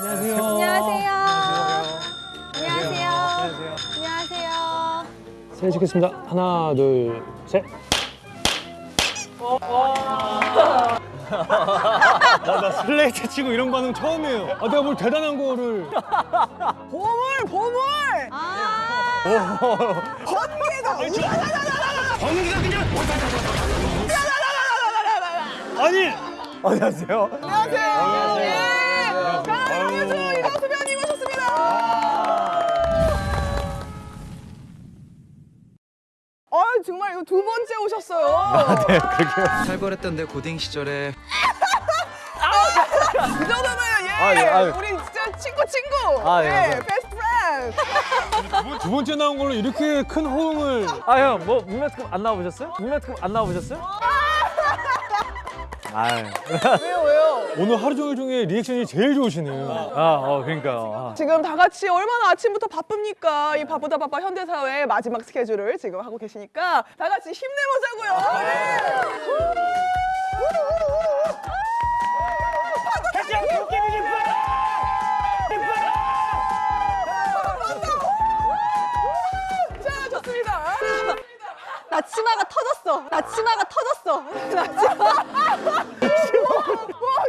안녕하세요. 안녕하세요. 안녕하세요. 안녕하세요. 안녕하세요. 사진 찍겠습니다. 하나, 둘, 셋. 나, 나 슬레이트 치고 이런 반응 처음이에요. 아, 내가 뭘 대단한 거를. 보물 보물 아, 번개가 번개가 그냥. 아니. 안녕하세요. 안녕하세요 네 안녕하세요. 아유. 이광수 배우님 오셨습니다 아 정말 이거 두 번째 오셨어요 네, 그러게요. 살벌했던 내 고딩 시절에 이 정도면 예 아유, 아유. 우리 진짜 친구 친구 아, 예, 예 네. best friend 두 번째 나온 걸로 이렇게 큰 호응을. 아 형 뭐 문명특급 안 나와보셨어요? 문명특급 안 나와보셨어요? 아유 왜요 왜요 오늘 하루 종일 중에 리액션이 제일 좋으시네요. 아 어 그러니까요 아. 지금 다 같이 얼마나 아침부터 바쁩니까? 이 바쁘다 바빠 현대사회의 마지막 스케줄을 지금 하고 계시니까 다 같이 힘내보자고요. 네. 자, 좋습니다. 나 치마가 터졌어. 나 치마가 터졌어. 나 치마. 와,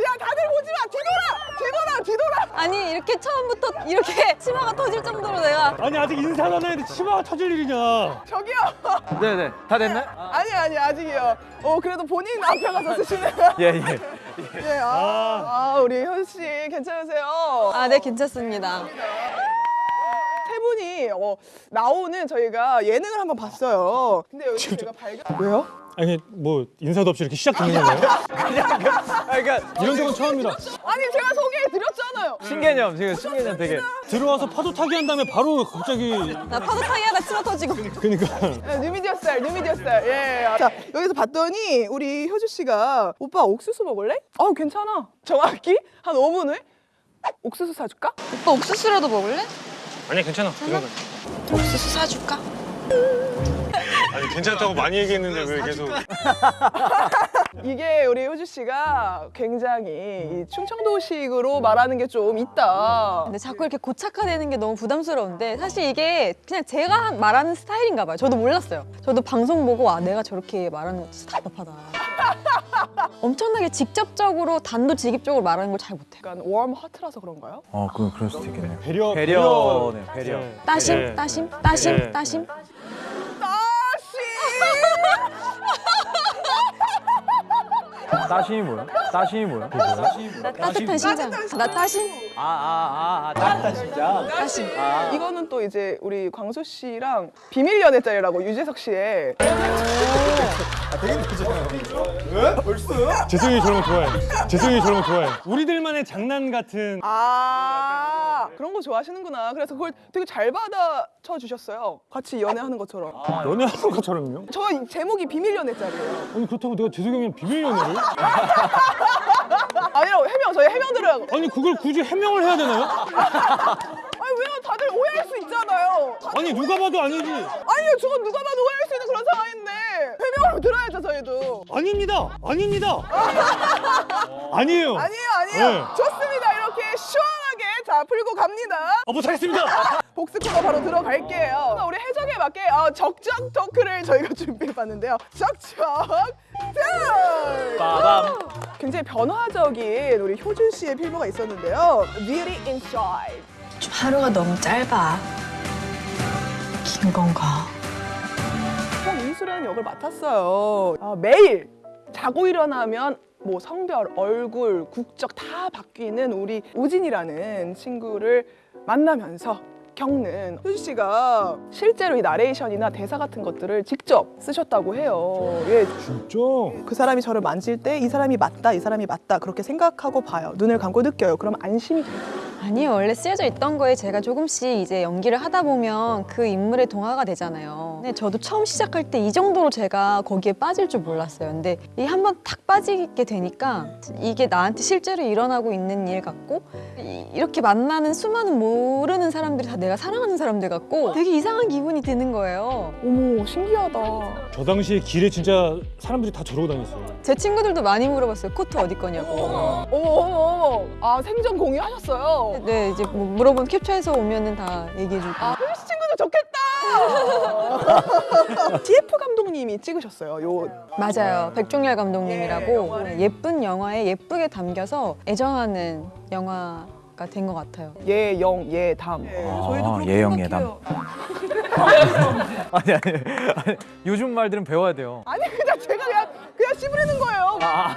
야, 다들 보지 마. 뒤돌아, 뒤돌아, 뒤돌아. 아니 이렇게 처음부터 이렇게 치마가 터질 정도로 내가 아니 아직 인사도 안 했는데 치마가 터질 일이냐. 저기요. 네네 다 됐나요? 아니, 아니, 아직이요. 어, 그래도 본인 앞에 가서 쓰시네요. 예예 예, 아, 아, 우리 현 씨 괜찮으세요? 아, 네 괜찮습니다. 세 분이 어, 나오는 저희가 예능을 한번 봤어요. 근데 여기서 제가 발견 왜요? 아니 뭐 인사도 없이 이렇게 시작되는 건가요? 아 그러니까 이런 적은 처음이라. 아니 제가 소개해 드렸잖아요. 신개념 지금 신개념 되게 들어와서 파도 타기 한 다음에 바로 갑자기 나 파도 타기 하다 치마 터지고. 그러니까 네, 뉴미디어 스타일, 뉴미디어 스타일. 예. 자 여기서 봤더니 우리 효주 씨가 오빠 옥수수 먹을래? 아 괜찮아. 정확히 한 5분 후에 옥수수 사줄까? 오빠 옥수수라도 먹을래? 아니 괜찮아. 건. 옥수수 사줄까? 아니 괜찮다고 많이 얘기했는데 왜 계속 이게 우리 효주 씨가 굉장히 이 충청도식으로 말하는 게 좀 있다. 근데 자꾸 이렇게 고착화되는 게 너무 부담스러운데 사실 이게 그냥 제가 한- 말하는 스타일인가 봐요. 저도 몰랐어요. 저도 방송 보고 아 내가 저렇게 말하는 거 진짜 답답하다. 엄청나게 직접적으로 단도직입적으로 말하는 걸 잘 못해요. 약간 웜 하트라서 그런가요? 어 그건 그럴 수도 있겠네요 배려 배려네 배려 네. 따심, 네. 따심, 따심, 네. 따심. 따심이 뭐야? 따심이 뭐야? 나 따뜻한 심장. 나 따심, 아아아 따뜻한 심장? 따심. 이거는 또 이제 우리 광수 씨랑 비밀 연애짤이라고 유재석 씨의 재승이 저런 거 좋아해. 재승이 저런 거 좋아해. 우리들만의 장난 같은 아 그런 거 좋아하시는구나. 그래서 그걸 되게 잘 받아쳐 주셨어요. 같이 연애하는 것처럼. 연애하는 것처럼요. 저 제목이 비밀 연애짤이에요. 아니 그렇다고 내가 재승이 형이랑 비밀 연애를? 아니라고 해명 저희 해명 들으라고. 아니 그걸 굳이 해명을 해야 되나요? 아니 왜요? 다들 오해할 수 있잖아요. 아니 누가 봐도 아니지. 아니요, 저건 누가 봐도 오해할 수 있는 그런 상황인데 해명을 들어야죠 저희도. 아닙니다. 아닙니다. 아니에요. 아니에요, 아니에요. 네. 좋습니다. 자 풀고 갑니다. 아 못하겠습니다. 복스 코너 바로 들어갈게요. 우리 해적에 맞게 어, 적적 토크를 저희가 준비해봤는데요. 적적 토크! 빠밤 굉장히 변화적인 우리 효준 씨의 필모가 있었는데요. Beauty Inside. 좀 하루가 너무 짧아. 긴 건가? 홍이수라는 역을 맡았어요. 아, 매일 자고 일어나면 뭐 성별, 얼굴, 국적 다 바뀌는 우리 우진이라는 친구를 만나면서 겪는 효주 씨가 실제로 이 나레이션이나 대사 같은 것들을 직접 쓰셨다고 해요. 예, 진짜? 그 사람이 저를 만질 때 이 사람이 맞다, 이 사람이 맞다 그렇게 생각하고 봐요. 눈을 감고 느껴요. 그럼 안심이 돼요. 아니요 원래 쓰여져 있던 거에 제가 조금씩 이제 연기를 하다 보면 그 인물에 동화가 되잖아요. 근데 저도 처음 시작할 때 이 정도로 제가 거기에 빠질 줄 몰랐어요. 근데 이 한 번 탁 빠지게 되니까 이게 나한테 실제로 일어나고 있는 일 같고 이- 이렇게 만나는 수많은 모르는 사람들이 다 내가 사랑하는 사람들 같고 되게 이상한 기분이 드는 거예요. 어머, 신기하다. 저 당시에 길에 진짜 사람들이 다 저러고 다녔어요. 제 친구들도 많이 물어봤어요. 코트 어디 거냐고. 어머, 어머, 어머. 아, 생전 공유하셨어요. 좋겠어요. 네, 이제 뭐 물어보면 캡처해서 오면은 다 얘기해주고. 홈스 친구도 좋겠다. TF 감독님이 찍으셨어요. 요 맞아요. 백종열 예, 감독님이라고. 네, 예쁜 영화에 예쁘게 담겨서 애정하는 영화가 된 것 같아요. 예영 예담. 아, 예영 예담. 아니, 아니 아니 요즘 말들은 배워야 돼요. 아니 그냥 제가 그냥 그냥 씹으려는 거예요. 야,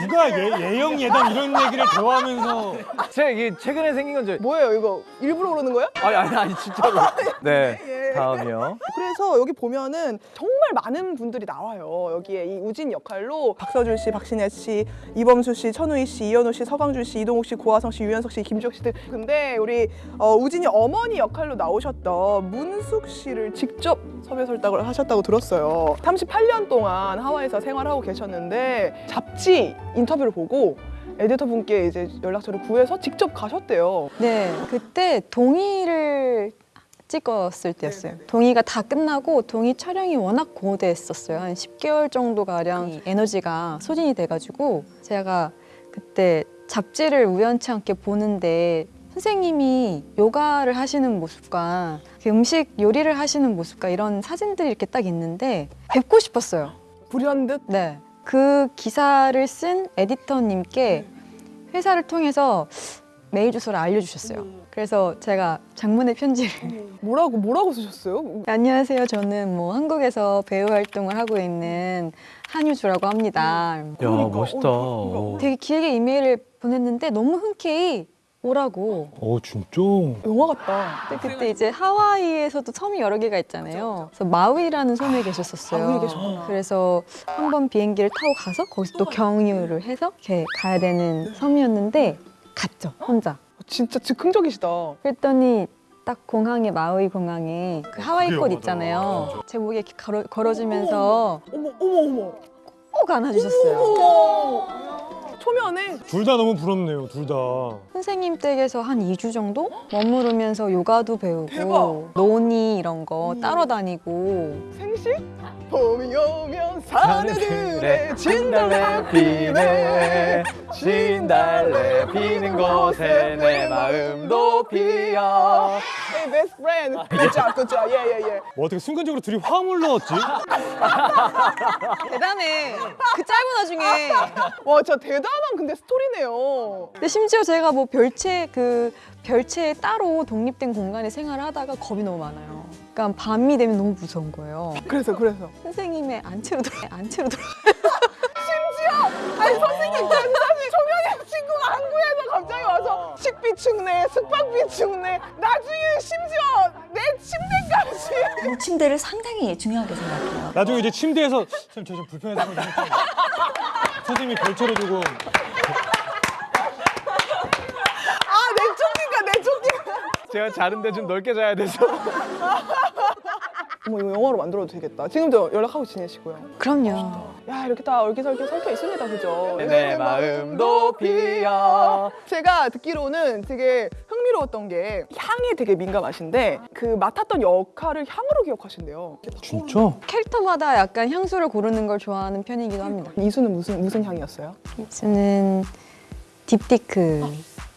누가 예, 예영 예담 이런 얘기를 대화하면서 제가 이게 최근에 생긴 건지 뭐예요 이거 일부러 그러는 거예요? 아니 아니 아니 진짜로. 네 예. 다음이요. 그래서 여기 보면은 정말 많은 분들이 나와요. 여기에 이 우진 역할로 박서준 씨, 박신혜 씨, 이범수 씨, 천우희 씨, 이현우 씨, 서강준 씨, 이동욱 씨, 고화성 씨, 유연석 씨, 김주혁 씨들. 근데 우리 어, 우진이 어머니 역할로 나오셨던 문숙 씨를 직접 섭외 설득을 하셨다고 들었어요. 38년 동안 하와이에서 생활하고 계셨는데 잡지 인터뷰를 보고 에디터 분께 이제 연락처를 구해서 직접 가셨대요. 네, 그때 동의를 찍었을 때였어요. 동의가 다 끝나고 동의 촬영이 워낙 고대했었어요. 한 10개월 정도 가량 이 에너지가 소진이 돼가지고 제가 그때 잡지를 우연치 않게 보는데 선생님이 요가를 하시는 모습과 그 음식 요리를 하시는 모습과 이런 사진들이 이렇게 딱 있는데 뵙고 싶었어요. 불현듯 네. 그 기사를 쓴 에디터님께 회사를 통해서 메일 주소를 알려주셨어요. 그래서 제가 장문의 편지를 뭐라고 뭐라고 쓰셨어요? 안녕하세요. 저는 뭐 한국에서 배우 활동을 하고 있는 한유주라고 합니다. 야 그러니까, 멋있다. 어, 그러니까. 오. 되게 길게 이메일을 보냈는데 너무 흔쾌히 오라고. 어 진짜 영화 같다. 근데 그때 이제 하와이에서도 섬이 여러 개가 있잖아요. 그래서 마우이라는 섬에 계셨었어요. 계셨구나. 그래서 한 번 비행기를 타고 가서 거기서 또 경유를 해서 이렇게 가야 되는 섬이었는데 갔죠 혼자. 진짜 즉흥적이시다. 그랬더니 딱 공항에 마우이 공항에 그 하와이 그래요, 꽃. 있잖아요. 제 목에 이렇게 걸어, 걸어주면서 어머 어머 어머. 꼭 안아주셨어요. 어머. 초면에 둘 다 너무 부럽네요 둘 다. 선생님 댁에서 한 2주 정도 머무르면서 요가도 배우고 대박. 논이 이런 거 따러 다니고 생식? 봄이 오면 사내들의 진달래 피네 진달래 피는 곳에 내 마음도 피어. Hey best friend 굿자 굿자 예예예 뭐 어떻게 순간적으로 둘이 화음을 넣었지? 대단해. 그 짧은 와중에. 와 진짜 대단 한 근데 스토리네요 근데 심지어 제가 뭐 별채 그 별채에 따로 독립된 공간에 생활을 하다가 겁이 너무 많아요. 그러니까 밤이 되면 너무 무서운 거예요. 그래서 그래서 선생님의 안채로 들어 안채로 들어. 아니 선생님 사실 초면에 친구가 한국에서 갑자기 와서 식비 축내 숙박비 축내 나중에 심지어 내 침대까지 침대를 상당히 중요하게 생각해요. 나중에 이제 침대에서 선생님 저 좀 불편해서. 선생님이 별채로 두고 아내 쪽인가 내 쪽인가 제가 자는데 좀 넓게 자야 돼서. 어머 이거 영화로 만들어도 되겠다 지금도 연락하고 지내시고요 그럼요. 야 이렇게 다 얼기설기 섞여 있습니다 그죠? 내 마음도 피어. 제가 듣기로는 되게 흥미로웠던 게 향에 되게 민감하신데 그 맡았던 역할을 향으로 기억하신대요 진짜? 캐릭터마다 약간 향수를 고르는 걸 좋아하는 편이기도 합니다. 이수는 무슨 무슨 향이었어요? 저는 딥티크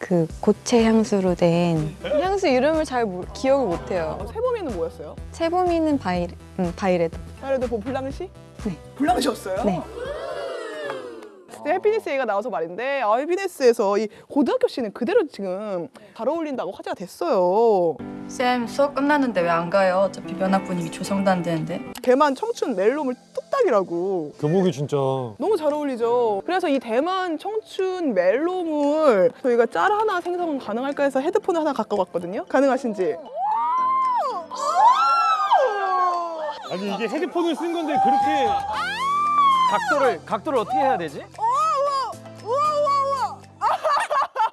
그 고체 향수로 된 향수 이름을 잘 모르- 기억을 못해요. 어, 새봄이는 뭐였어요? 새봄이는 바이 음, 바이레드. 그래도 뭐 블랑쉬? 네. 블랑쉬였어요? 네. 근데 해피니스 얘기가 나와서 말인데 아, 해피니스에서 이 고등학교 신은 그대로 지금 잘 어울린다고 화제가 됐어요. 쌤 수업 끝났는데 왜 안 가요? 어차피 면학 분위기 조성도 안 되는데 대만 청춘 멜로물 뚝딱이라고 교복이 진짜 너무 잘 어울리죠. 그래서 이 대만 청춘 멜로물을 저희가 짤 하나 생성 가능할까 해서 헤드폰을 하나 갖고 왔거든요. 가능하신지? 아니 이게 헤드폰을 쓴 건데 그렇게 각도를 각도를 어떻게 해야 되지? 우와 우와 우와!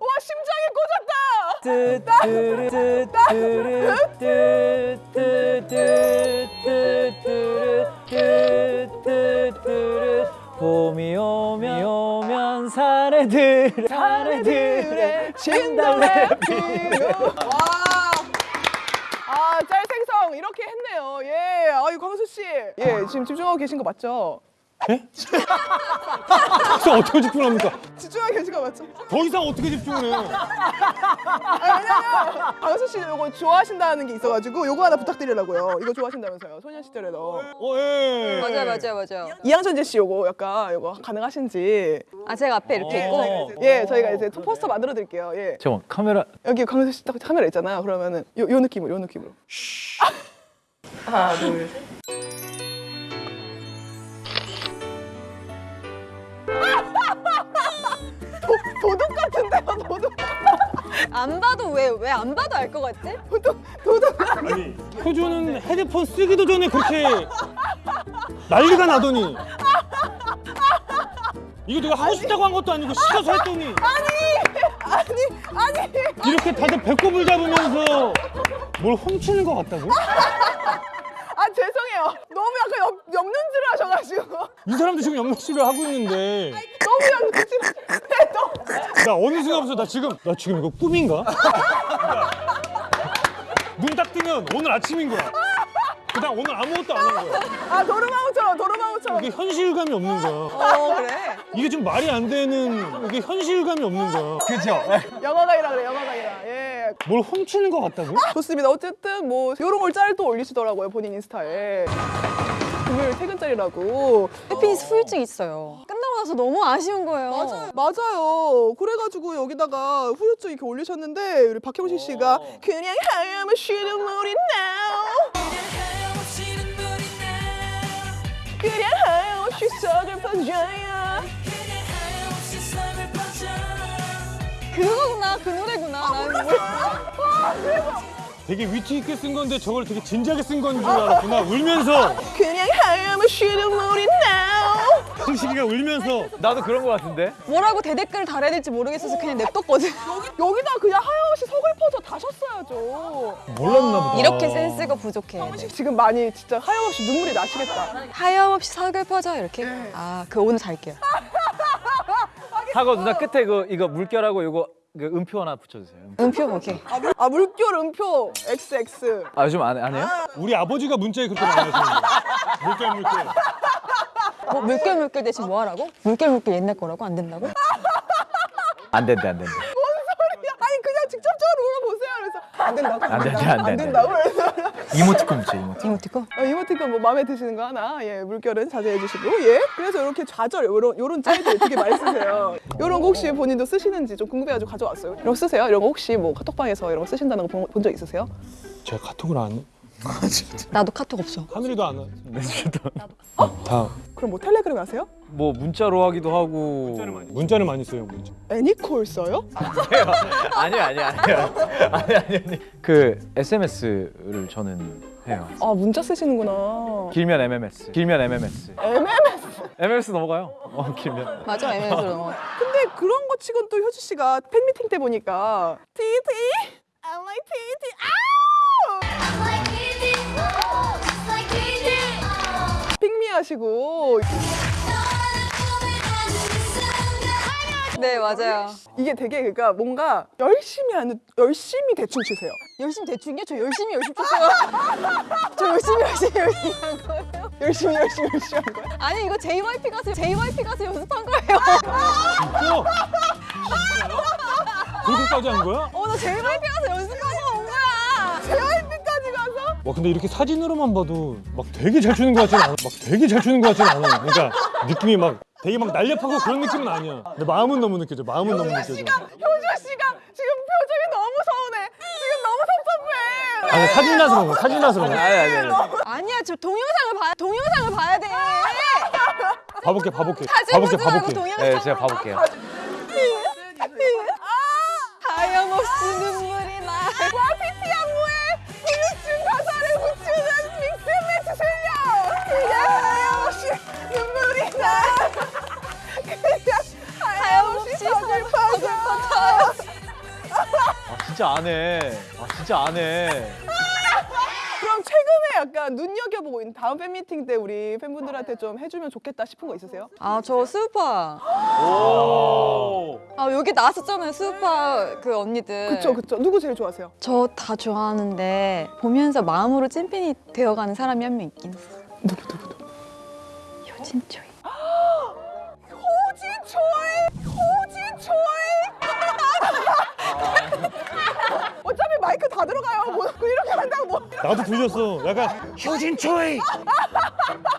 와 심장이 꽂았다. 뚜뚜뚜뚜뚜뚜뚜뚜뚜뚜뚜뚜뚜뚜 봄이 오면 오면 사내들 사내들의 진달래 와. 아, 짤 생성 이렇게 했네요. 예. 아이 광수 씨. 예, 지금 집중하고 계신 거 맞죠? 예? 그래서 어떻게 집중을 합니까? 집중하게 계시가 맞죠? 더 이상 어떻게 집중을 해요? 아, 왜냐면 강수 씨 이거 좋아하신다는 게 있어가지고 요거 하나 부탁드리려고요. 이거 좋아하신다면서요. 소년 시절에 너. 어, 예. 맞아요, 맞아요, 맞아요. 이양천재 씨 요거 약간 요거 가능하신지. 아 제가 앞에 이렇게 어. 있고 예, 저희가 이제 포스터 만들어 드릴게요. 예. 잠깐 카메라 여기 강수 씨 딱 카메라 있잖아요. 그러면은 요, 요 느낌으로 요 느낌으로. 하나, 둘, 셋. 도, 도둑 같은데요, 도둑. 안 봐도 왜 왜 안 봐도 알 것 같지? 도둑, 도둑. 아니, 효주는 헤드폰 쓰기도 전에 그렇게 난리가 나더니 이거 내가 하고 싶다고 한 것도 아니고 시켜서 했더니 아니, 아니. 이렇게 다들 배꼽을 잡으면서 뭘 훔치는 것 같다고? 아, 죄송해요. 너무 약간 옆, 옆눈질을 하셔가지고. 이 사람도 지금 연락실을 하고 있는데 너무 해도. 나 어느 순간부터 나 지금 나 지금 이거 꿈인가? 눈 딱 뜨면 오늘 아침인 거야. 그다음 오늘 아무것도 안 한 거야. 아, 도르마무처럼, 도르마무처럼. 이게 현실감이 없는 거야. 어 그래. 이게 좀 말이 안 되는 이게 현실감이 없는 거야. 그죠? 영화가이라 그래, 영화가이라. 예. 뭘 훔치는 것 같다고? 좋습니다. 어쨌든 뭐 요런 걸짤또 올리시더라고요 본인 인스타에. 금요일 퇴근짤이라고. 해피니스 후유증 있어요. 끝나고 나서 너무 아쉬운 거예요. 맞아요. 맞아요. 그래가지고 여기다가 후유증 이렇게 올리셨는데 우리 박형식 씨가 그냥 하얀 쉬는 물이 나. 그냥 하염없이 썩을 퍼져요. 그거구나, 그 노래구나. 나는 뭐- 되게 위트 있게 쓴 건데 저걸 되게 진지하게 쓴 건 줄 알았구나. 울면서 그냥 하염없이 쉬는 물이 나. 형식이가 울면서 나도 그런 거 같은데? 뭐라고 대댓글을 달아야 될지 모르겠어서 그냥 냅뒀거든. 여기 다 그냥 하염없이 석을 퍼서 다셨어야죠. 몰랐나 보다. 이렇게 센스가 부족해. 지금 많이 진짜 하염없이 눈물이 나시겠다. 하염없이 사글 퍼져 이렇게. 아, 그 오늘 잘게요. 하고 누나 끝에 그 이거 물결하고 이거 그 음표 하나 붙여주세요. 음표 오케이. 아 물결 음표 XX. 아 요즘 안, 안 해요? 우리 아버지가 문자에 그렇게 많이 하시는데. 물결 물결. 뭐 물결 물결 대신 뭐 하라고? 물결 물결 옛날 거라고 안 된다고? 안 된대 안 된대. 그냥 직접적으로 물어보세요. 그래서 안 된다고. 안 된대, 안 된대. 된다고. 그래서 이모티콘 붙여 이모티콘. 이모티콘? 어, 이모티콘 뭐 마음에 드시는 거 하나 예 물결은 자제해 주시고 예 그래서 이렇게 좌절 요런 요런 짤들 되게 많이 쓰세요 요런 거 혹시 본인도 쓰시는지 좀 궁금해 가지고 가져왔어요 이런 거 쓰세요 이런 거 혹시 뭐 카톡방에서 이런 거 쓰신다는 거 본 적 있으세요 제가 카톡을 안 해. 나도 카톡 없어. 하늘이도 안 해. 네, 저도. 다 그럼 뭐 텔레그램 하세요 뭐 문자로 하기도 하고. 문자를 많이 써요, 문자. 애니콜 써요 아니요 아니요 아니요. 아니 아니 아니. 그 SMS를 저는 해요. 아 문자 쓰시는구나 길면 MMS. 길면 MMS. MMS MMS 넘어가요. 어 길면. 맞아, 애매해서. 근데 그런 거 치곤 또 효주 씨가 팬미팅 때 보니까 TT I like TT 아 하시고 네, 맞아요. 이게 되게 그러니까 뭔가 열심히 하는 열심히 대충 치세요. 열심히 대충이요? 저 열심히 열심히 쳤어요. 저 열심히 열심히 열심히 한 거예요. 열심히 열심히 열심히 한 거야. 아니 이거 JYP 가서 JYP 가서 연습한 거예요. 어? 그렇게까지 한 거야? 어, 나 JYP 가서 연습하고 와 근데 이렇게 사진으로만 봐도 막 되게 잘 추는 것 같진 않아. 막 되게 잘 추는 것 같진 않아. 그러니까 느낌이 막 되게 막 날렵하고 그런 느낌은 아니야. 근데 마음은 너무 느껴져. 마음은 너무 느껴져. 효주 씨가 지금 표정이 너무 서운해. 지금 너무 섭섭해. 아니 사진이라서 그런 거야. 사진이라서 그런 거야. 아니 아니 아니. 아니야, 저 동영상을 봐야 동영상을 봐야 돼. 봐볼게, 봐볼게. 사진 봐볼게, 보지 말고 봐볼게. 동영상. 네 제가 봐볼게요. 진짜 안 해. 아 진짜 안 해. 그럼 최근에 약간 눈여겨보고 있는 다음 팬미팅 때 우리 팬분들한테 좀 해주면 좋겠다 싶은 거 있으세요? 아, 저 스우파. 오. 아, 여기 나왔었잖아요. 스우파 그 언니들. 그쵸 그쵸. 누구 제일 좋아하세요? 저 다 좋아하는데 보면서 마음으로 찐팬이 되어가는 사람이 한 명 있긴 있어. 누구 누구 누구? 효진초이. 나도 들렸어. 약간 효진 초이.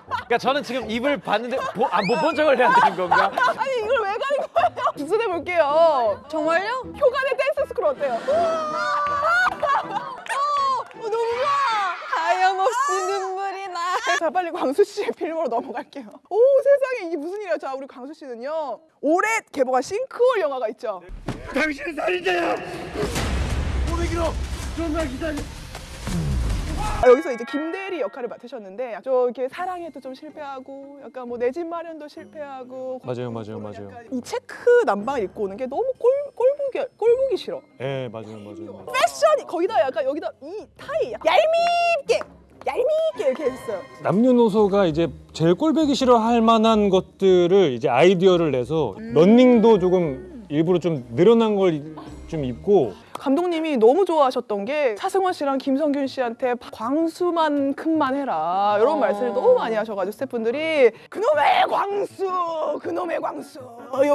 그러니까 저는 지금 입을 봤는데 아, 못본 척을 해야 되는 건가? 아니 이걸 왜 가린 거예요? 주문해 볼게요. 정말요? 효간의 댄스 school 어때요? 어, 너무 좋아. 하염없이 눈물이 나. 자 빨리 광수 씨의 필모로 넘어갈게요. 오 세상에 이게 무슨 일이야? 자 우리 광수 씨는요 올해 개봉한 싱크홀 영화가 있죠. 당신은 살인자야. 아, 여기서 이제 김대리 역할을 맡으셨는데 좀 이렇게 사랑에도 좀 실패하고 약간 뭐 내 집 마련도 실패하고 맞아요, 맞아요, 맞아요. 이 체크 남방 입고 오는 게 너무 꼴 꼴보기 꼴보기 싫어. 예, 맞아요, 맞아요. 맞아요. 패션이 거기다 약간 여기다 이 타이 얄밉게 얄밉게 이렇게 했어요. 남녀노소가 이제 제일 꼴배기 싫어할 만한 것들을 이제 아이디어를 내서 런닝도 조금 일부러 좀 늘어난 걸 좀 입고 감독님이 너무 좋아하셨던 게 차승원 씨랑 김성균 씨한테 광수만큼만 해라. 이런 말씀을 너무 많이 하셔가지고 스태프분들이 그놈의 광수 그놈의 광수.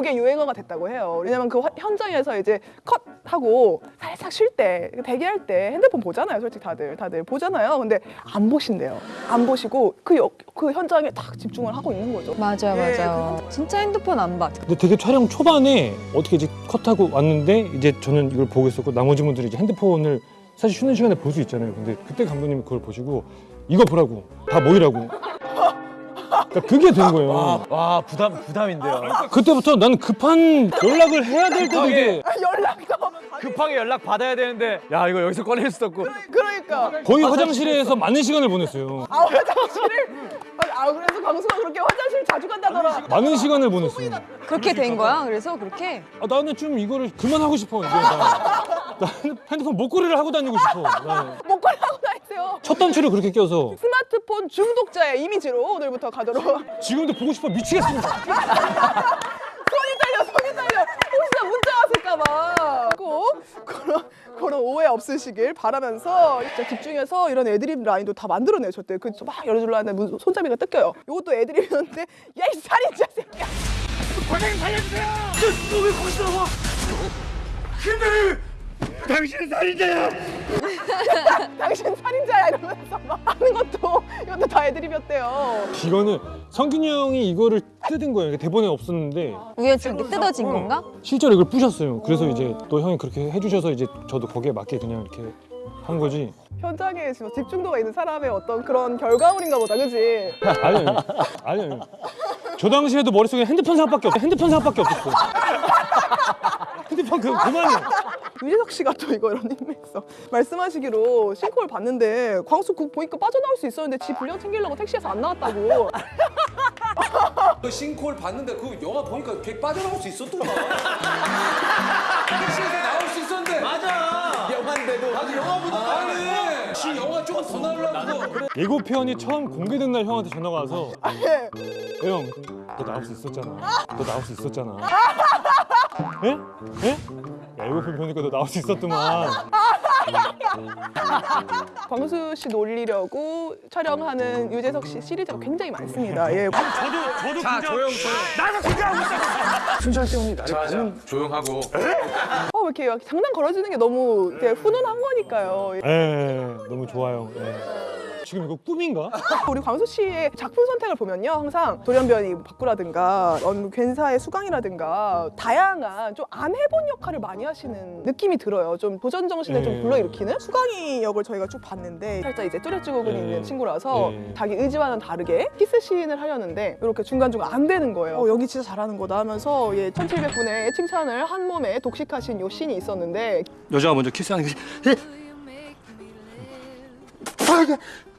이게 유행어가 됐다고 해요. 왜냐면 그 화- 현장에서 이제 컷 하고 살짝 쉴 때 대기할 때 핸드폰 보잖아요 솔직히 다들. 다들 보잖아요. 근데 안 보신대요. 안 보시고 그, 역- 그 현장에 딱 집중을 하고 있는 거죠. 맞아요, 예, 맞아요. 진짜 핸드폰 안 봐. 근데 되게 촬영 초반에 어떻게 이제 컷하고 왔는데 이제 저는 이걸 보고 있었고 나머지 분들이 이제 핸드폰을 사실 쉬는 시간에 볼 수 있잖아요. 근데 그때 감독님이 그걸 보시고 이거 보라고 다 모이라고. 그러니까 그게 된 거예요. 와, 와 부담 부담인데요. 그때부터 나는 급한 연락을 해야 될 때도 이게 연락도 급하게 연락 받아야 되는데 야 이거 여기서 꺼낼 수도 없고 그러니까 거의 화장실에서 많은 시간을 보냈어요. 아 화장실을 아 그래서 광수가 그렇게 화장실 자주 간다더라 많은 시간을 보냈어요. 그렇게 된 거야? 그래서 그렇게? 아, 나는 좀 이거를 그만하고 싶어 이제. 나, 나는 핸드폰 목걸이를 하고 다니고 싶어. 나는. 목걸이 하고 다니세요 첫 단추를 그렇게 껴서 스마트폰 중독자의 이미지로 오늘부터 가도록 지금도 보고 싶어 미치겠습니다. 왔을까봐 꼭 그런 그런 오해 없으시길 바라면서 진짜 집중해서 이런 애드립 라인도 다 만들어내셨대요 그막 열어주려 하는데 문- 손잡이가 뜯겨요 이것도 애드립이었는데 야 이 살인자 새끼야 당신은 살인자야. 당신 살인자야 이러면서 막 하는 것도 이것도 다 애드립이었대요 이거는 성균이 형이 이거를 뜯은 거예요. 대본에 없었는데 우연찮게 뜯어진 건가? 실제로 이걸 부셨어요. 그래서 이제 또 형이 그렇게 해주셔서 이제 저도 거기에 맞게 그냥 이렇게 한 거지. 현장에 지금 집중도가 있는 사람의 어떤 그런 결과물인가 보다 그지 아니요, 아니요. 저 당시에도 머릿속에 핸드폰 생각밖에 없어. 핸드폰 생각밖에 없었어. 핸드폰 그 그만해. 유재석 씨가 또 이거 이런 힘했어. 말씀하시기로 싱크홀 봤는데 광수 그 보니까 빠져나올 수 있었는데 지 분량 챙기려고 택시에서 안 나왔다고. 그 싱크홀 봤는데 그 영화 보니까 걔 빠져나올 수 있었더만. 택시에서 나올 수 있었는데. 맞아. 영화인데도. 나도 영화 보니까 아니. 지 영화 조금 더 나오려고. 예고편이 처음 공개된 날 형한테 전화가 와서 예. 형, 너 나올 수 있었잖아. 너 나올 수 있었잖아. 예? 예? 야, 예고편 보니까 너 나올 수 있었더만. 광수 씨 놀리려고 촬영하는 유재석 씨 시리즈가 굉장히 많습니다. 예. 저도 저도 자 조용 조용. 자자 조용하고. 어, 왜 이렇게 막 장난 걸어주는 게 너무 훈훈한 거니까요. 예, 너무 좋아요. 예. 지금 이거 꿈인가? 우리 광수 씨의 작품 선택을 보면요 항상 돌연변이 바꾸라든가 어느 괜사의 수강이라든가 다양한 좀 안 해본 역할을 많이 하시는 느낌이 들어요 좀 도전 정신을 좀 예. 불러일으키는 수강이 역을 저희가 쭉 봤는데 살짝 이제 뚜렷증후군이 예. 있는 친구라서 예. 자기 의지와는 다르게 키스 씬을 하려는데 이렇게 중간중간 안 되는 거예요 어, 여기 진짜 잘하는 거다 하면서 예, 1700분의 칭찬을 한 몸에 독식하신 요 씬이 있었는데 여자가 먼저 키스하는 게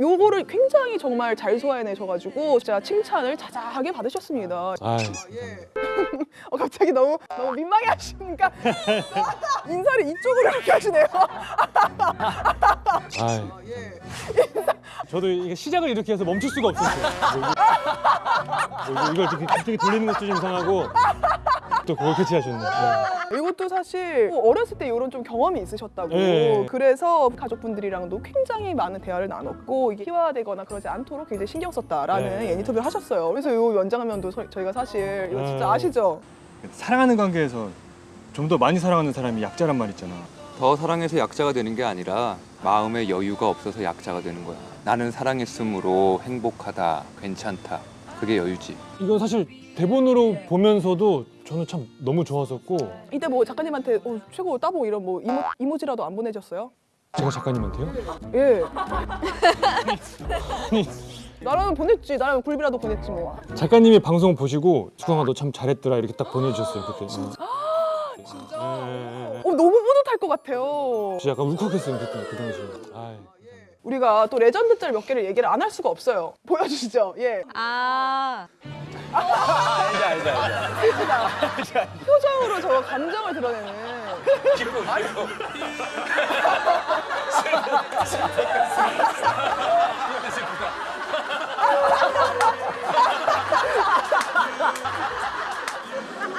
요거를 굉장히 정말 잘 소화해내셔가지고 진짜 칭찬을 자자하게 받으셨습니다 아, 어, 갑자기 너무 너무 민망해 하시니까 인사를 이쪽으로 이렇게 하시네요. 아. 저도 이게 시작을 이렇게 해서 멈출 수가 없었어요. 뭐 이거- 뭐 이걸 이렇게 갑자기 돌리는 것도 좀 이상하고 또 그걸 캐치하셨네. 네. 이것도 사실 어렸을 때 이런 좀 경험이 있으셨다고 네. 그래서 가족분들이랑도 굉장히 많은 대화를 나 눴고 이게 희화되거나 그러지 않도록 굉장히 신경 썼다라는 네. 예, 인터뷰를 하셨어요 그래서 이 연장면도 서- 저희가 사실 이거 진짜 네. 아시죠? 사랑하는 관계에서 좀 더 많이 사랑하는 사람이 약자란 말 있잖아. 더 사랑해서 약자가 되는 게 아니라 마음의 여유가 없어서 약자가 되는 거야. 나는 사랑했으므로 행복하다, 괜찮다. 그게 여유지. 이건 사실 대본으로 보면서도 저는 참 너무 좋았었고 이때 뭐 작가님한테 어, 최고 따봉 이런 뭐 이모, 이모지라도 안 보내줬어요? 제가 작가님한테요? 예. 나라면 보냈지. 나라면 굴비라도 보냈지 뭐. 작가님이 방송 보시고 수강아 너 참 잘했더라 이렇게 딱 보내주셨어요 그때. 진짜? 어, 너무 뿌듯할 것 같아요. 진짜 약간 울컥했어요 그때 그 당시에. 아이. 우리가 또 레전드 짤 몇 개를 얘기를 안 할 수가 없어요. 보여주시죠. 예. 아. 알지 알지 알지. 표정으로 저 감정을 드러내는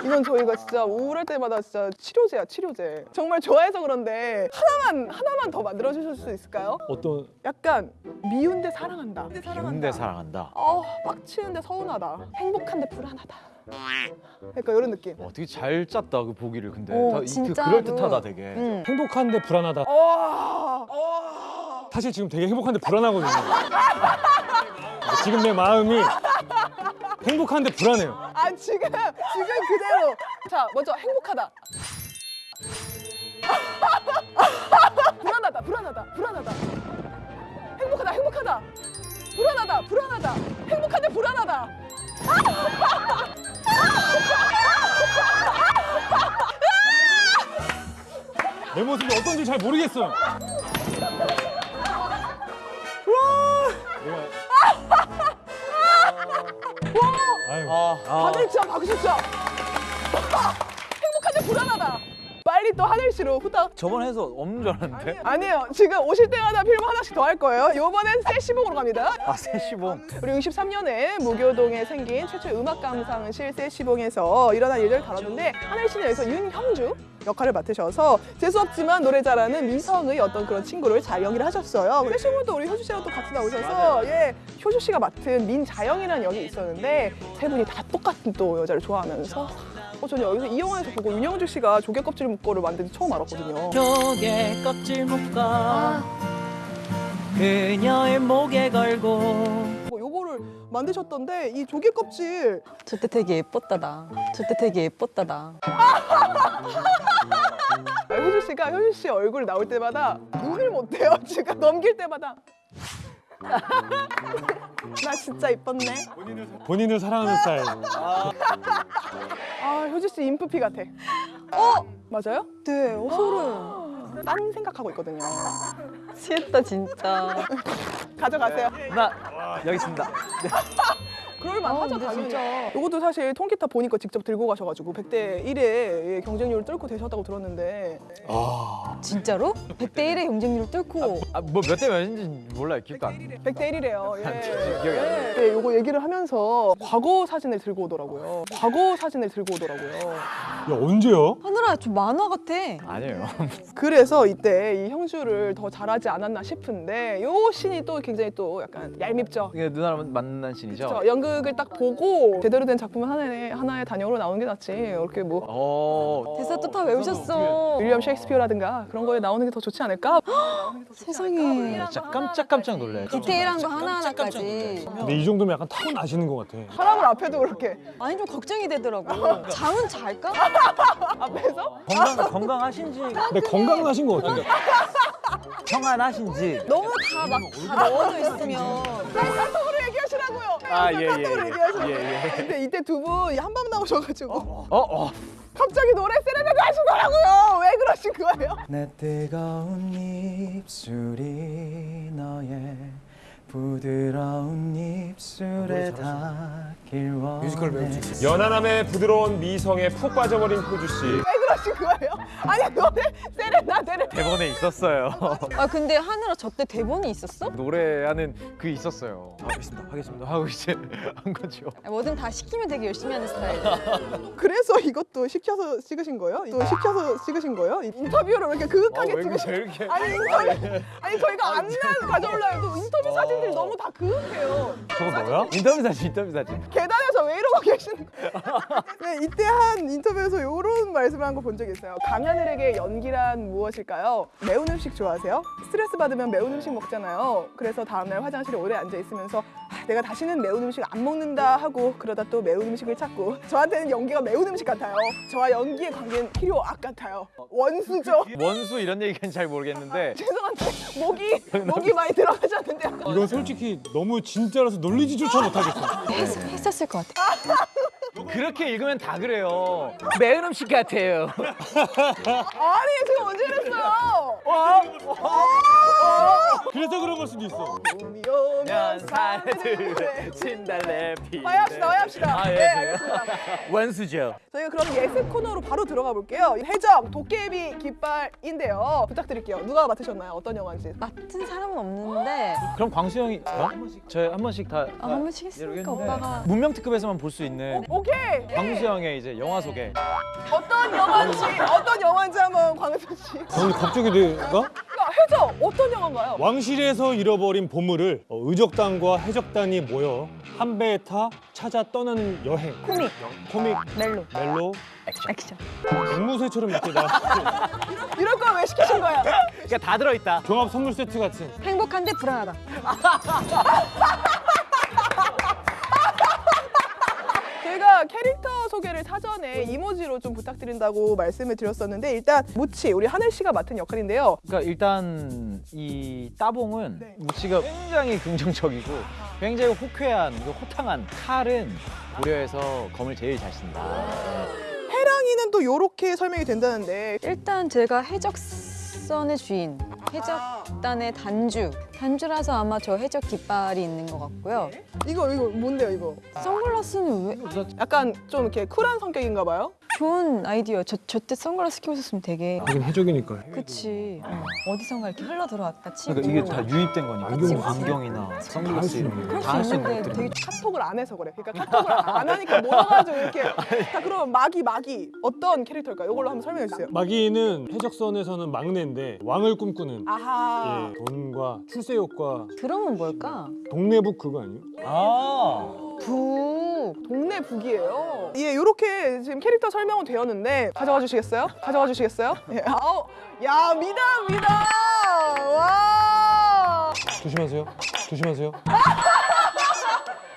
이건 저희가 진짜 우울할 때마다 진짜 치료제야 치료제. 정말 좋아해서 그런데 하나만 하나만 더 만들어 주실 수 있을까요? 어떤? 약간 미운데 사랑한다. 미운데 사랑한다. 어 빡치는데 서운하다. 행복한데 불안하다 그러니까 이런 느낌 어떻게 잘 짰다 그 보기를 근데 오, 다 이- 그 진짜로. 그럴 듯하다 되게. 응. 행복한데 불안하다. 어, 어. 사실 지금 되게 행복한데 불안하거든요. 지금 내 마음이 행복한데 불안해요. 아 지금 지금 그대로 자 먼저 행복하다 불안하다 불안하다 불안하다 행복하다 행복하다 불안하다 불안하다 행복한데 불안하다 내 모습이 어떤지 잘 모르겠어요. 아유, 아, 다들 진짜 박수 쳐. 행복한데 불안하다 빨리 또 하늘씨로 후딱. 저번 해서 없는 줄 알았는데. 아니에요. 지금 오실 때마다 필름 하나씩 더 할 거예요. 이번엔 세시봉으로 갑니다. 아 세시봉. 우리 63년에 무교동에 생긴 최초의 음악 감상실 세시봉에서 일어난 일을 다뤘는데 하늘 씨는 여기서 윤형주 역할을 맡으셔서 재수없지만 노래 잘하는 미성의 어떤 그런 친구를 잘 연기를 하셨어요. 세시봉도 우리 효주 씨랑 또 같이 나오셔서 예 효주 씨가 맡은 민자영이라는 역이 있었는데 세 분이 다 똑같은 또 여자를 좋아하면서 어, 저는 여기서 이 영화에서 보고 윤영주 씨가 조개 껍질 묶어를 만든 지 처음 알았거든요. 조개 껍질 묶어 그녀의 목에 걸고 뭐 요거를 만드셨던데 이 조개 껍질 저때 되게 예뻤다 나. 저때 되게 예뻤다 나. 아, 효주 씨가 효주 씨 얼굴 나올 때마다 눈을 못 떼요. 지금 넘길 때마다. 나 진짜 이뻤네. 본인을 사랑하는 스타일. 아 효주 씨 인프피 같아. 어 맞아요? 네, 어, 소름. 딴 생각하고 있거든요. 취했다 진짜. 가져가세요. 나 여기 있습니다. 그럴만 하죠 근데 당연히. 진짜. 이것도 사실 통기타 보니까 직접 들고 가셔가지고 100대 1의 경쟁률을 뚫고 되셨다고 들었는데 진짜로? 100대 1의 경쟁률을 뚫고 아 뭐 몇 대 몇인지 몰라요. 기억도 안 나. 100대 1이래요. 예. 기억이 안 나요. 네, 요거 얘기를 하면서 과거 사진을 들고 오더라고요. 과거 사진을 들고 오더라고요. 야 언제요? 하늘아 좀 만화 같아. 아니에요. 그래서 이때 이 형주를 더 잘하지 않았나 싶은데 요 씬이 또 굉장히 또 약간 얄밉죠. 이게 누나랑 만난 신이죠. 저 연극 을 딱 보고 제대로 된 작품 하나의 하나의 단역으로 나오는 게 낫지. 이렇게 뭐 어. 대사 또 다 외우셨어. 윌리엄 셰익스피어라든가 그런 거에 나오는 게 더 좋지 않을까? 세상에. 진짜 깜짝깜짝 놀래. 디테일한 거 하나하나까지. 근데 이 정도면 약간 타고 나시는 것 같아. 사람을 앞에도 그렇게 아니 좀 걱정이 되더라고. 잠은 잘까? 앞에서 건강 건강하신지 근데 건강하신 것 같아. 평안하신지. 너무 다 막 다 넣어져 있으면. 카톡으로 얘기 하시라고요. 아, 예, 카톡으로 예. 얘기하시라고. 예, 예. 근데 이때 두 분 한밤 나오셔가지고 어 어. 갑자기 노래 세레나데 하시더라고요. 왜 그러신 거예요? 내 뜨거운 입술이 너의 부드러운 입술에 닿길 원해 뮤지컬 배우 출신. 연하남의 부드러운 미성에 푹 빠져버린 효주 씨. 왜 그러신 거예요? 아니 노래 세레나데를 대본에 있었어요 아 근데 하늘아 저 때 대본이 있었어? 노래하는 그 있었어요 하겠습니다 하겠습니다 하고 이제 한 거죠 아, 뭐든 다 시키면 되게 열심히 하는 스타일. 그래서 이것도 시켜서 찍으신 거예요? 또 시켜서 찍으신 거예요? 인터뷰를 왜 이렇게 그윽하게 어, 왜 찍으신 이렇게? 아니 인터뷰 아니 저희가 안난 가져올라 해도 인터뷰 사진 들이 너무 다 그윽해요 저거 뭐야? 인터뷰 사진 인터뷰 사진 계단에서 왜 이러고 계시는 거예요? 네, 이때 한 인터뷰에서 이런 말씀을 한 거 본 적이 있어요. 강하늘에게 연기란 무엇일까요? 매운 음식 좋아하세요? 스트레스 받으면 매운 음식 먹잖아요. 그래서 다음날 화장실에 오래 앉아 있으면서 아, 내가 다시는 매운 음식 안 먹는다 하고 그러다 또 매운 음식을 찾고 저한테는 연기가 매운 음식 같아요. 저와 연기의 관계는 필요 악 같아요. 원수죠. 원수 이런 얘기는 잘 모르겠는데 죄송한데 목이 목이 많이 들어가셨는데요. 이건 솔직히 너무 진짜라서 놀리지조차 못하겠어. 했, 했었을 것 같아. 그렇게 읽으면 다 그래요 매운 음식 같아요 아니 제가 언제 그랬어요? 그래서 그런 걸 수도 있어. 봄이 오면 산들 진달래 피 와야 합시다, 와야 합시다. 아, 예, 네, 예. 알겠습니다. 원수죠 저희가 그럼 예습 코너로 바로 들어가 볼게요. 해적 도깨비 깃발인데요. 부탁드릴게요. 누가 맡으셨나요? 어떤 영화인지. 맡은 사람은 없는데 그럼 광수 형이 어? 저희 한 번씩 다 아, 한 번씩 했으니까 오빠가 문명 특급에서만 볼 수 있는 오케이. 광수 형의 이제 영화 소개 어떤 영화인지 어떤 영화인지 한번 광수 씨. 아니 갑자기 내가 해적 어떤 영화인가요? 왕실에서 잃어버린 보물을 어, 의적단과 해적단이 모여 한 배에 타 찾아 떠나는 여행. 코믹, 코믹, 멜로, 멜로, 액션. 앵무새처럼 이렇게 나 이럴 거 왜 시키신 거야? 그러니까 다 들어있다 종합 선물 세트 같은. 행복한데 불안하다. 저희가 캐릭터 소개를 사전에 이모지로 좀 부탁드린다고 말씀을 드렸었는데 일단 무치 우리 하늘 씨가 맡은 역할인데요. 그러니까 일단 이 따봉은 네. 무치가 굉장히 긍정적이고 굉장히 호쾌한 그 호탕한 칼은 고려에서 검을 제일 잘 쓴다 해랑이는 또 요렇게 설명이 된다는데 일단 제가 해적 선의 주인, 해적단의 단주. 단주라서 아마 저 해적 깃발이 있는 것 같고요. 이거 이거 뭔데요 이거? 선글라스는 왜? 약간 좀 이렇게 쿨한 성격인가 봐요. 좋은 아이디어. 저 저때 선글라스 끼고 있었으면 되게. 하긴 해적이니까. 그치. 어. 어디선가 이렇게 흘러 들어왔다 치고. 그러니까 이게 다 유입된 거니까 그치, 그치. 안경이나 선글라스 이런 그럴 거수다할 수 있는 것들이 되게 카톡을 안 해서 그래. 그러니까 카톡을 안 하니까 모여가지고 이렇게. 자 그럼 마기 마기 어떤 캐릭터일까요? 이걸로 한번 설명해 주세요. 마기는 해적선에서는 막내인데 왕을 꿈꾸는 아하. 예, 돈과 출세욕과 그러면 뭘까? 동네북 그거 아니에요? 아 북. 동네 북이에요. 예, 이렇게 지금 캐릭터 설명은 되었는데 가져가 주시겠어요? 가져가 주시겠어요? 예. 아우, 야 미다 미다. 와. 조심하세요. 조심하세요.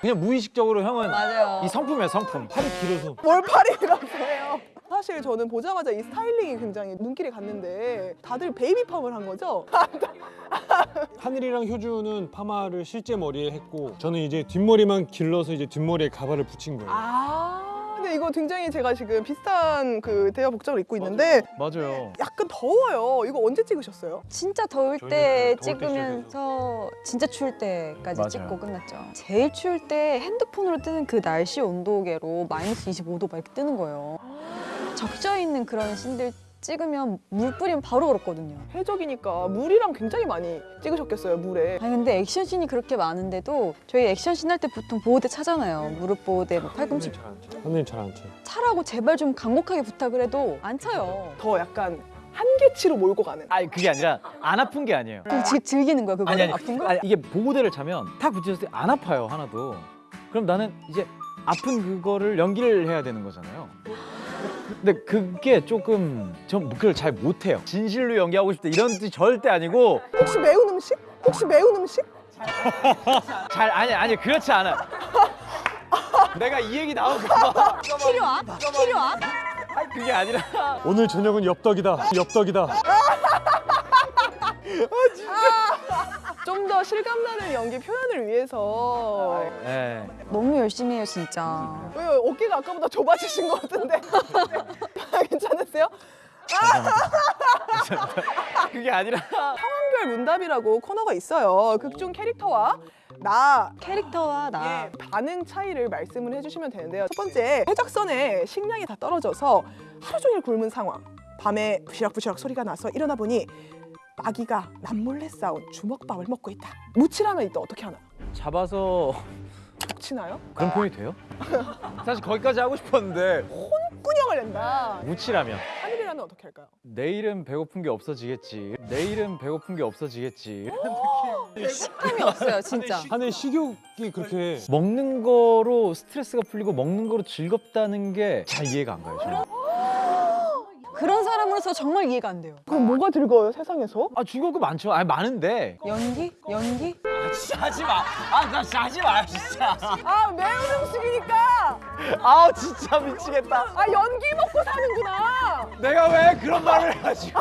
그냥 무의식적으로 형은 맞아요. 이 성품이야 성품 팔이 길어서. 뭘 팔이라고 해요? 사실 저는 보자마자 이 스타일링이 굉장히 눈길이 갔는데 다들 baby 펌을 한 거죠? 하늘이랑 효주는 파마를 실제 머리에 했고 저는 이제 뒷머리만 길러서 이제 뒷머리에 가발을 붙인 거예요. 아. 근데 이거 굉장히 제가 지금 비슷한 그 대화 복장을 입고 있는데 맞아요 약간 더워요. 이거 언제 찍으셨어요? 진짜 더울 저희는 때 더울 때 찍으면서 진짜 추울 때까지 맞아요. 찍고 끝났죠. 제일 추울 때 핸드폰으로 뜨는 그 날씨 온도계로 마이너스 25도 막 이렇게 뜨는 거예요. 적셔 있는 그런 씬들 찍으면 물 뿌리면 바로 얼었거든요. 해적이니까 물이랑 굉장히 많이 찍으셨겠어요, 물에. 아니 근데 액션씬이 그렇게 많은데도 저희 액션씬 할 때 보통 보호대 차잖아요. 무릎 보호대, 뭐 팔꿈치 하늘이 잘안 쳐요. 차라고 제발 좀 강력하게 부탁을 해도 안 차요. 더 약간 한계치로 몰고 가는. 아니 그게 아니라 안 아픈 게 아니에요 그럼 지, 즐기는 거야 그거 아니 아니 아픈 거? 아니, 이게 보호대를 차면 탁 붙였을 때 안 아파요 하나도 그럼 나는 이제 아픈 그거를 연기를 해야 되는 거잖아요 근데 그게 조금 전 그걸 잘 못해요 진실로 연기하고 싶다 이런 뜻이 절대 아니고 혹시 매운 음식? 혹시 매운 음식? 잘 아니 아니 그렇지 않아 내가 이 얘기 나올까 봐 필요함? 필요함? 그게 아니라 오늘 저녁은 엽떡이다. 엽떡이다. 좀더 실감나는 연기 표현을 위해서 예. 너무 열심히 해요 진짜. 왜요? 어깨가 아까보다 좁아지신 것 같은데 괜찮으세요? 그게 아니라 상황별 문답이라고 코너가 있어요. 극중 캐릭터와 나 캐릭터와 나 예, 반응 차이를 말씀을 해주시면 되는데요. 첫 번째, 해적선에 식량이 다 떨어져서 하루 종일 굶은 상황. 밤에 부시락부시락 소리가 나서 일어나 보니 마귀가 남몰래 싸운 주먹밥을 먹고 있다. 무치라면 이때 어떻게 하나요? 잡아서 치나요? 그런 표현이 돼요? 사실 거기까지 하고 싶었는데 꾸녕을 낸다. 무치라면 하늘이라면 어떻게 할까요? 내일은 배고픈 게 없어지겠지. 내일은 배고픈 게 없어지겠지. 식감이 없어요 진짜. 한해 식욕이 그렇게 먹는 거로 스트레스가 풀리고 먹는 거로 즐겁다는 게 잘 이해가 안 가요. 저는. 그런 사람으로서 정말 이해가 안 돼요. 그럼 뭐가 즐거워요 세상에서? 아 즐거운 거 많죠. 아 많은데. 연기? 연기? 진짜 하지 마. 아나 진짜 하지 마 진짜. 아 매운 음식이니까. 아 진짜 미치겠다. 아 연기 먹고 사는구나. 내가 왜 그런 말을 해가지고.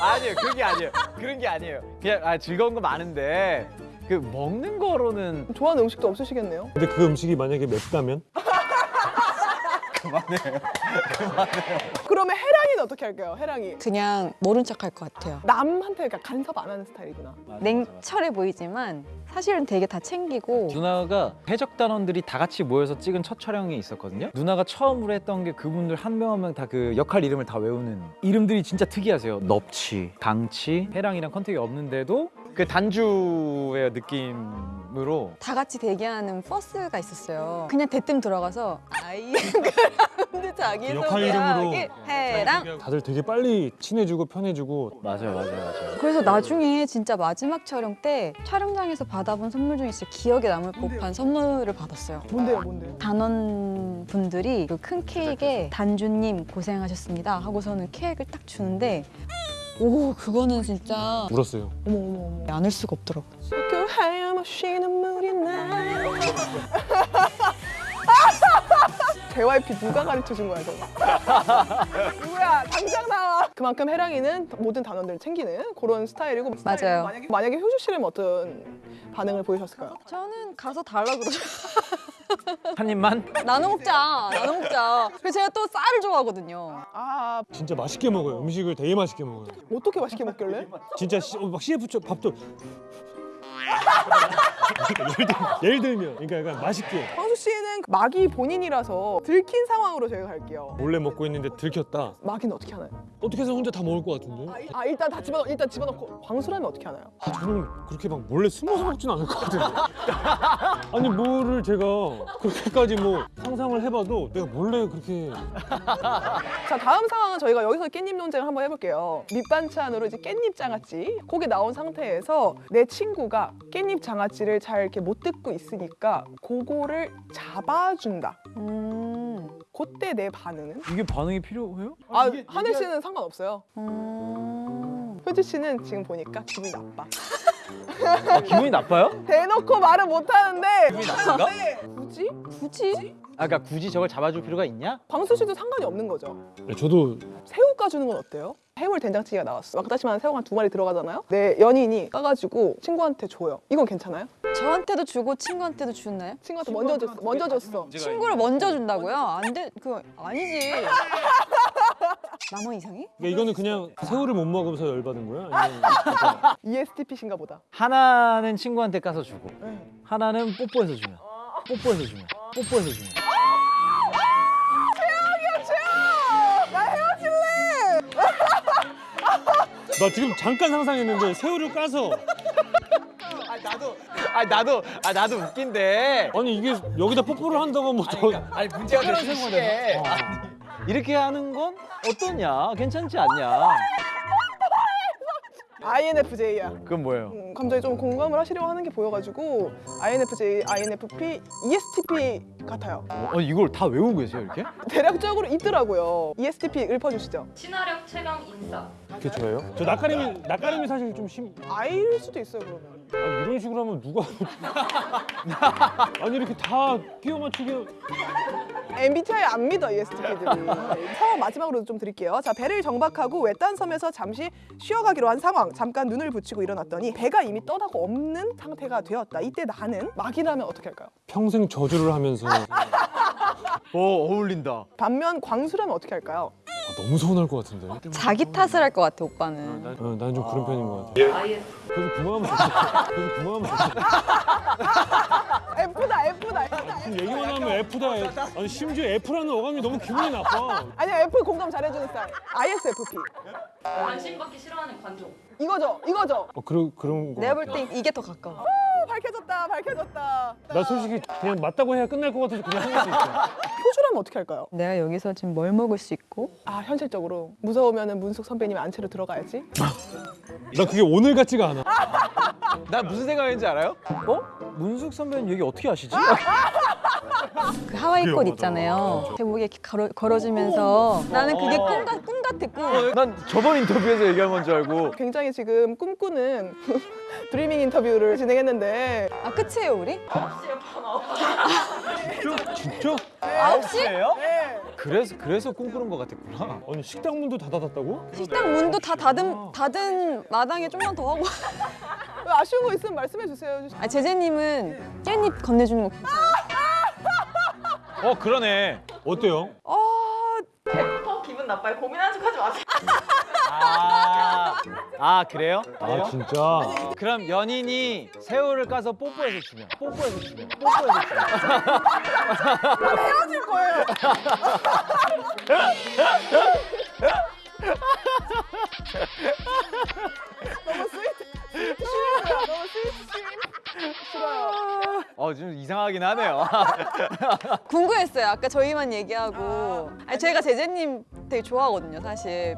아니에요 그게 아니에요. 그런 게 아니에요. 그냥 아 즐거운 거 많은데 그 먹는 거로는 좋아하는 음식도 없으시겠네요. 근데 그 음식이 만약에 맵다면 그러면 해 랑이는 어떻게 할까요? 해랑이. 그냥 모른 척 할 것 같아요. 남한테 그러니까 간섭 안 하는 스타일이구나. 냉철해 보이지만 사실은 되게 다 챙기고 누나가 해적 단원들이 다 같이 모여서 찍은 첫 촬영이 있었거든요. 누나가 처음으로 했던 게 그분들 한 명 한 명 다 그 역할 이름을 다 외우는 이름들이 진짜 특이하세요. 넙치, 강치, 해랑이랑 컨택이 없는데도 그 단주의 느낌으로 다 같이 대기하는 버스가 있었어요. 그냥 대뜸 들어가서 아이 그라운드 자기 역할 이름으로 해랑 다들 되게 빨리 친해지고 편해지고 맞아요, 맞아요, 맞아요. 그래서 나중에 진짜 마지막 촬영 때 촬영장에서 받아본 선물 중에 진짜 기억에 남을 법한 선물을 받았어요. 뭔데요, 뭔데요? 단원 분들이 그 큰 케이크에 단주님 고생하셨습니다 하고서는 케이크를 딱 주는데 오 그거는 진짜 울었어요. 어머 어머 어머. 안을 수가 없더라고. 그 하염없이 눈물이 나요. JYP 누가 가르쳐 준 거야 저거? 누구야? 당장 나와. 그만큼 해랑이는 모든 단원들을 챙기는 그런 스타일이고 맞아요. 만약에, 만약에 효주 씨라면 어떤 반응을 보이셨을까요? 저는 가서 달라 그러죠. 한 입만 나눠 먹자, 나눠 먹자. 그래서 제가 또 쌀을 좋아하거든요. 아 진짜 맛있게 먹어요. 음식을 되게 맛있게 먹어요. 어떻게 맛있게 먹길래? 진짜 시, 어, 막 CF 쪽 밥도 예를, 들, 예를 들면 그러니까 약간 맛있게 황수 씨는 마기 본인이라서 들킨 상황으로 저희가 갈게요. 몰래 먹고 있는데 들켰다. 마기는 어떻게 하나요? 어떻게 해서 혼자 다 먹을 것 같은데? 아 일단 다 집어 일단 집어넣고 광수라면 어떻게 하나요? 아, 저는 그렇게 막 몰래 숨어서 먹진 않을 것 같은데. 아니 뭐를 제가 그렇게까지 뭐 상상을 해봐도 내가 몰래 그렇게 자 다음 상황은 저희가 여기서 깻잎 논쟁을 한번 해볼게요. 밑반찬으로 이제 깻잎 장아찌 고기 나온 상태에서 내 친구가 깻잎 장아찌를 잘 이렇게 못 듣고 있으니까 그거를 잡아준다. 음, 그때 내 반응은? 이게 반응이 필요해요? 아 하늘 씨는 상관없어요. 음. 효주 씨는 지금 보니까 기분이 나빠. 아, 기분이 나빠요? 대놓고 말을 못 하는데 기분이 나쁜가? 굳이? 굳이? 아, 그러니까 굳이 저걸 잡아줄 필요가 있냐? 광수 씨도 상관이 없는 거죠. 네, 저도 새우 까주는 건 어때요? 해물 된장찌개가 나왔어. 막다시마는 새우가 한두 마리 들어가잖아요. 내 연인이 까가지고 친구한테 줘요. 이건 괜찮아요? 저한테도 주고 친구한테도 주나요? 친구한테 먼저 줬어. 먼저 줬어. 친구를 먼저 준다고요? 안 돼, 그 아니지. 나만 이상해? 그러니까 이거는 그냥 새우를 못 먹으면서 열받은 거야? 아니면 ESTP신가 보다. 하나는 친구한테 까서 주고 네. 하나는 뽀뽀해서 주면 뽀뽀해서 주면 뽀뽀해서 주면 나 지금 잠깐 상상했는데 새우를 까서 아 나도 아 나도 아 나도 웃긴데 아니 이게 여기다 뽀뽀를 한다고 뭐 더... 아니 문제가 될 시에 이렇게 하는 건 어떠냐 괜찮지 않냐 INFJ야. 그건 뭐예요? 음, 감정에 좀 공감을 하시려고 하는 게 보여가지고 INFJ, INFP, ESTP 같아요. 어 이걸 다 외우고 계세요 이렇게? 대략적으로 있더라고요. ESTP 읊어주시죠. 친화력 최강 인싸. 그게 좋아요? 저 낯가림이 낯가림이 사실 좀 심... I일 수도 있어요 그러면. 아니, 이런 식으로 하면 누가 아니 이렇게 다 끼워 맞추게 MBTI 안 믿어 ESTP들이. 상황 마지막으로 좀 드릴게요. 자 배를 정박하고 외딴 섬에서 잠시 쉬어가기로 한 상황. 잠깐 눈을 붙이고 일어났더니 배가 이미 떠나고 없는 상태가 되었다. 이때 나는 막이라면 어떻게 할까요? 평생 저주를 하면서 아, 어 어울린다 반면 광수라면 어떻게 할까요? 너무 서운할 것 같은데 자기 탓을 할 것 같아, 오빠는. 어, 난좀 그런 편인 것 같아 IS. 그 그래서 그만하면 좋겠다. 그래서 그만하면 좋겠다. F다 F다 F다. 얘기만 하면 F다. 아니 심지어 F라는 어감이 너무 기분이 나빠. 아니야 F 공감 잘해주는 스타일. ISFP. 관심 받기 싫어하는 관종. 이거죠 이거죠. 어 그런 그런 거. 내가 볼. 땐 이게 더 가까워. 오, 밝혀졌다 밝혀졌다. 나 솔직히 그냥 맞다고 해야 끝날 것 같아서 그냥 한 것도 있어. 표주라면 어떻게 할까요? 내가 여기서 지금 뭘 먹을 수 있고 아 현실적으로 무서우면은 문숙 선배님 안채로 들어가야지. 나 그게 오늘 같지가 않아. 나 무슨 생각인지 알아요? 어? 문숙 선배님 얘기 어떻게 아시지? 그 하와이 꽃 맞아. 있잖아요. 제목에 이렇게 걸어, 걸어주면서 나는 그게 꿈, 같, 꿈 꿈. 난 저번 인터뷰에서 얘기한 건 줄 알고 굉장히 지금 꿈꾸는 드리밍 인터뷰를 진행했는데 아 끝이에요 우리? 진짜? 아홉 시? 네. 그래서 그래서 꿈꾸는 것 같았구나. 아니 식당 문도 다 닫았다고? 식당 문도 다 닫은 닫은 마당에 좀만 더 하고. 왜 아쉬운 거 있으면 말씀해 주세요. 아 제재님은 깻잎 건네주는 거. 어 그러네. 어때요? 아 어, 기분 나빠요. 고민하는 척 하지 마세요. 아, 아 그래요? 아 진짜. 그럼 연인이 새우를 까서 뽀뽀해서 주면 뽀뽀해서 주면 뽀뽀해서 주면 헤어질 거예요. 너무 스위트 싫어요. 너무 스위트 싫어요. 어좀 이상하긴 하네요. 궁금했어요. 아까 저희만 얘기하고. 아니 제가 제재님 되게 좋아하거든요 사실.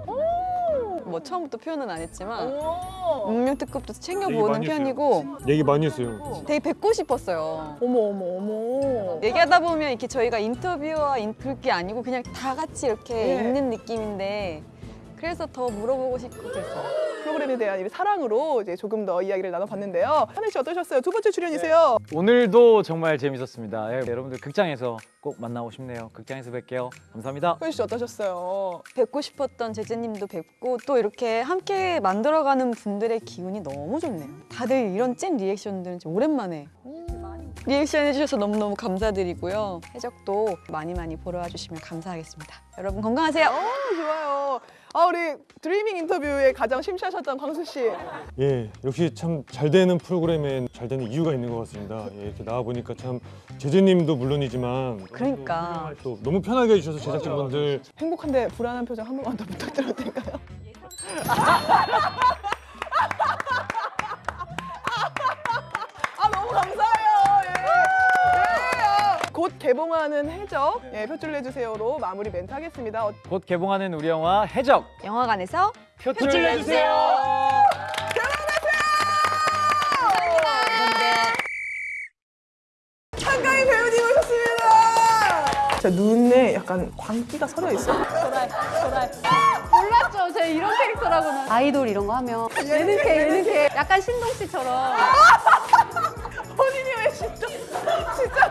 뭐 처음부터 표현은 안 했지만 오. 운명 특급도 챙겨보는. 편이고 얘기 많이 했어요. 되게 뵙고 싶었어요. 어머 어머 어머. 얘기하다 보면 이렇게 저희가 인터뷰와 인, 그게 아니고 그냥 다 같이 이렇게 네. 있는 느낌인데 그래서 더 물어보고 싶고 그랬어요. 프로그램에 대한 이 사랑으로 이제 조금 더 이야기를 나눠봤는데요. 하늘 씨 어떠셨어요? 두 번째 출연이세요. 오늘도 정말 재밌었습니다. 예, 여러분들 극장에서 꼭 만나고 싶네요. 극장에서 뵐게요. 감사합니다. 소연 씨 어떠셨어요? 뵙고 싶었던 제재님도 뵙고 또 이렇게 함께 만들어가는 분들의 기운이 너무 좋네요. 다들 이런 찐 리액션들은 오랜만에 리액션 해주셔서 너무너무 감사드리고요. 해적도 많이 많이 보러 와주시면 감사하겠습니다. 여러분 건강하세요. 어 좋아요. 아 우리 드리밍 인터뷰에 가장 심취하셨던 광수 씨. 예, 역시 참 잘 되는 프로그램엔 잘 되는 이유가 있는 것 같습니다. 예, 이렇게 나와 보니까 참 제재님도 물론이지만 그러니까. 또 너무 편하게 해주셔서 제작진분들 행복한데 불안한 표정 한 번만 더 부탁드려도 될까요? 곧 개봉하는 해적 예, 표출 내주세요로 마무리 멘트 하겠습니다. 어, 곧 개봉하는 우리 영화 해적 영화관에서 표출 내주세요. 한가희 배우님 오셨습니다. 제 눈에 약간 광기가 서려 있어. 몰랐죠. 제가 이런 캐릭터라고는. 아이돌 이런 거 하면 예능캐 예능캐 약간 신동 씨처럼. 본인이 왜 진짜 진짜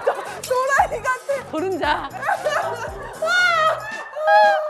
아닌 것 같아. 노른자. 아, 아.